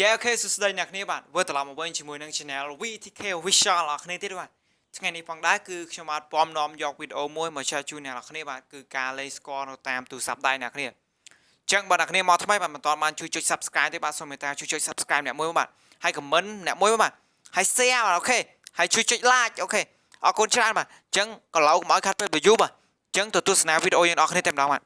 yeah okay សួស្តីអ្នកគ្នាបាទវិលត្រឡប់មកវិញជាមួយនឹង Channel VTK Official អ្នកគ្នាទៀតបាទថ្ងៃនេះផងដែរគឺខ្ញុំបាទពំនាំយកវីដេអូមួយមក share ជូនអ្នកគ្នាបាទគឺការលេខស្គាល់នៅតាមទូរស័ព្ទដៃអ្នកគ្នាអញ្ចឹងបាទអ្នកគ្នាមកថ្មីបាទមិនទាន់បានជួយចុច Subscribe ទេបាទសូមមេត្តាជួយចុច Subscribe អ្នកមួយបាទហើយ comment អ្នកមួយបាទហើយ share បាទ okay ហើយជួយចុច like អូខេអរគុណច្រើនបាទអញ្ចឹងក៏ឡូវកុំឲ្យខាត់ពេល view បាទអញ្ចឹងទៅទស្សនាវីដេអូយើងអ្នកគ្នាតែម្ដងបាទ